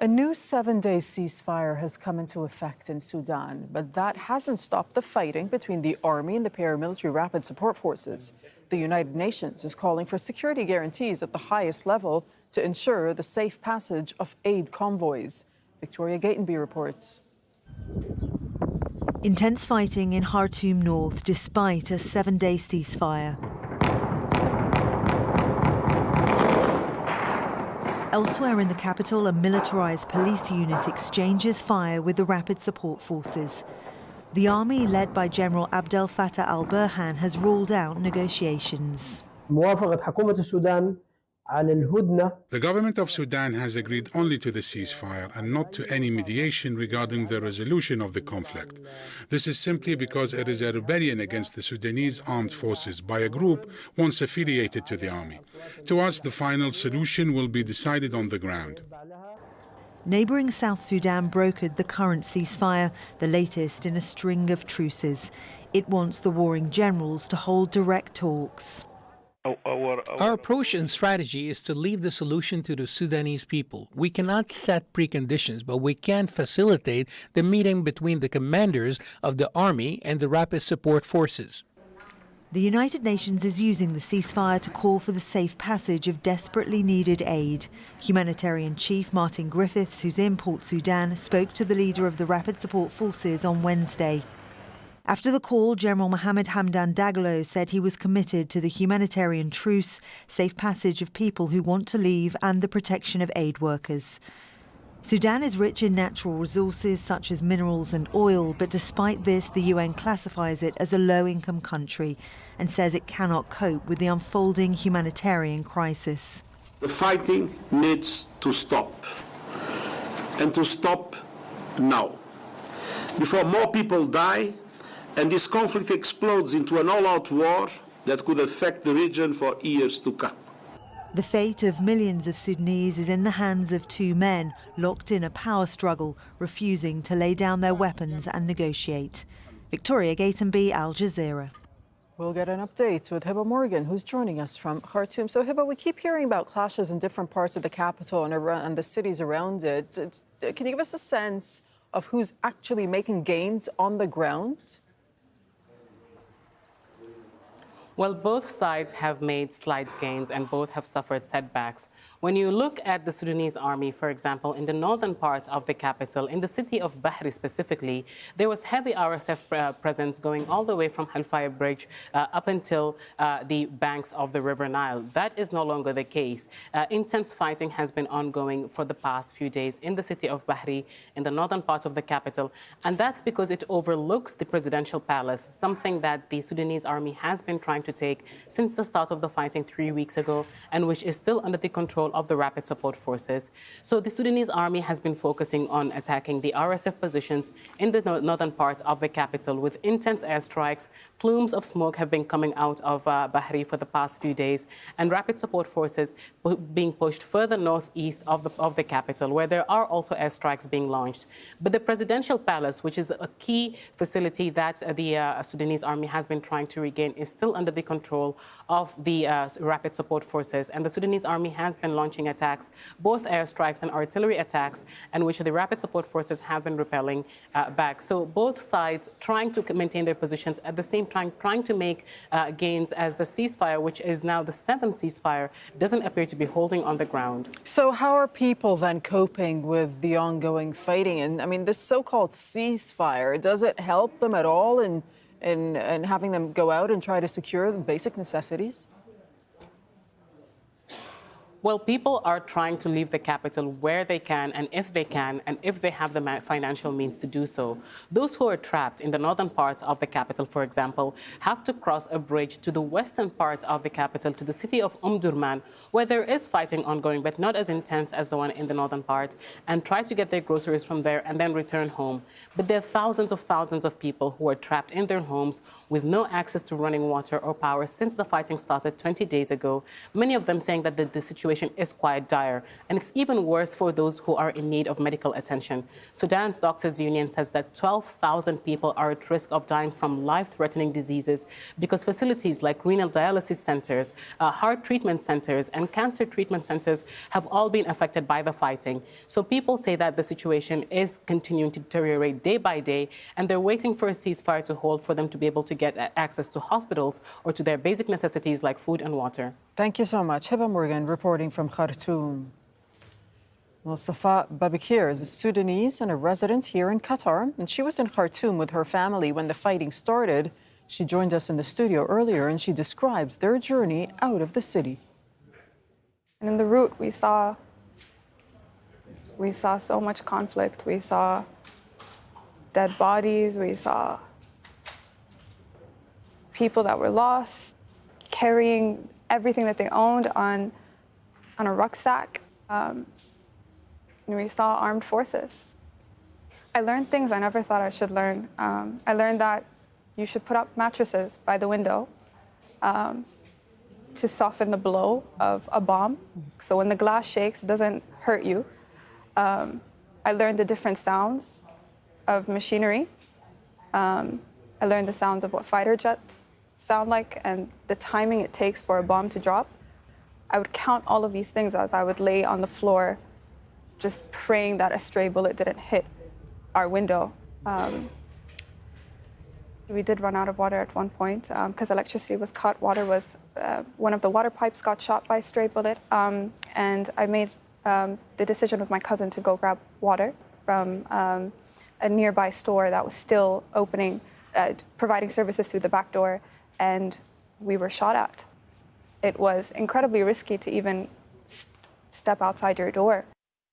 A new seven day ceasefire has come into effect in Sudan, but that hasn't stopped the fighting between the army and the paramilitary rapid support forces. The United Nations is calling for security guarantees at the highest level to ensure the safe passage of aid convoys. Victoria Gatenby reports. Intense fighting in Khartoum North despite a seven day ceasefire. Elsewhere in the capital, a militarized police unit exchanges fire with the rapid support forces. The army, led by General Abdel Fattah al-Burhan, has ruled out negotiations. The government of Sudan has agreed only to the ceasefire and not to any mediation regarding the resolution of the conflict. This is simply because it is a rebellion against the Sudanese armed forces by a group once affiliated to the army. To us, the final solution will be decided on the ground. Neighbouring South Sudan brokered the current ceasefire, the latest in a string of truces. It wants the warring generals to hold direct talks. Our approach and strategy is to leave the solution to the Sudanese people. We cannot set preconditions, but we can facilitate the meeting between the commanders of the army and the rapid support forces. The United Nations is using the ceasefire to call for the safe passage of desperately needed aid. Humanitarian Chief Martin Griffiths, who's in Port Sudan, spoke to the leader of the Rapid Support Forces on Wednesday. After the call, General Mohammed Hamdan Dagalo said he was committed to the humanitarian truce, safe passage of people who want to leave, and the protection of aid workers. Sudan is rich in natural resources such as minerals and oil, but despite this, the UN classifies it as a low income country and says it cannot cope with the unfolding humanitarian crisis. The fighting needs to stop, and to stop now. Before more people die, and this conflict explodes into an all-out war that could affect the region for years to come. The fate of millions of Sudanese is in the hands of two men locked in a power struggle, refusing to lay down their weapons and negotiate. Victoria Gatenby, Al Jazeera. We'll get an update with Hiba Morgan, who's joining us from Khartoum. So, Hiba, we keep hearing about clashes in different parts of the capital and, around, and the cities around it. Can you give us a sense of who's actually making gains on the ground? Well, both sides have made slight gains and both have suffered setbacks. When you look at the Sudanese army, for example, in the northern part of the capital, in the city of Bahri specifically, there was heavy RSF uh, presence going all the way from Halfaya Bridge uh, up until uh, the banks of the River Nile. That is no longer the case. Uh, intense fighting has been ongoing for the past few days in the city of Bahri, in the northern part of the capital, and that's because it overlooks the presidential palace, something that the Sudanese army has been trying to take since the start of the fighting three weeks ago and which is still under the control of the Rapid Support Forces. So the Sudanese army has been focusing on attacking the RSF positions in the northern part of the capital with intense airstrikes. Plumes of smoke have been coming out of uh, Bahri for the past few days and Rapid Support Forces being pushed further northeast of the, of the capital where there are also airstrikes being launched. But the presidential palace, which is a key facility that uh, the uh, Sudanese army has been trying to regain, is still under the control of the uh, rapid support forces. And the Sudanese army has been launching attacks, both airstrikes and artillery attacks, and which the rapid support forces have been repelling uh, back. So both sides trying to maintain their positions at the same time trying to make uh, gains as the ceasefire, which is now the seventh ceasefire, doesn't appear to be holding on the ground. So how are people then coping with the ongoing fighting? And I mean, this so-called ceasefire, does it help them at all in in, in having them go out and try to secure the basic necessities? Well, people are trying to leave the capital where they can and if they can and if they have the financial means to do so. Those who are trapped in the northern parts of the capital, for example, have to cross a bridge to the western part of the capital, to the city of Omdurman, where there is fighting ongoing, but not as intense as the one in the northern part, and try to get their groceries from there and then return home. But there are thousands of thousands of people who are trapped in their homes with no access to running water or power since the fighting started 20 days ago, many of them saying that the, the situation situation is quite dire, and it's even worse for those who are in need of medical attention. Sudan's Doctors Union says that 12,000 people are at risk of dying from life-threatening diseases because facilities like renal dialysis centers, uh, heart treatment centers, and cancer treatment centers have all been affected by the fighting. So people say that the situation is continuing to deteriorate day by day, and they're waiting for a ceasefire to hold for them to be able to get access to hospitals or to their basic necessities like food and water. Thank you so much. Hiba Morgan reporting from Khartoum. Well, Safa Babakir is a Sudanese and a resident here in Qatar, and she was in Khartoum with her family when the fighting started. She joined us in the studio earlier, and she describes their journey out of the city. And in the route, we saw we saw so much conflict. We saw dead bodies. We saw people that were lost, carrying everything that they owned on, on a rucksack. Um, and we saw armed forces. I learned things I never thought I should learn. Um, I learned that you should put up mattresses by the window um, to soften the blow of a bomb. So when the glass shakes, it doesn't hurt you. Um, I learned the different sounds of machinery. Um, I learned the sounds of what fighter jets sound like and the timing it takes for a bomb to drop. I would count all of these things as I would lay on the floor, just praying that a stray bullet didn't hit our window. Um, we did run out of water at one point because um, electricity was cut. Water was, uh, one of the water pipes got shot by a stray bullet. Um, and I made um, the decision with my cousin to go grab water from um, a nearby store that was still opening, uh, providing services through the back door, and we were shot at. It was incredibly risky to even st step outside your door.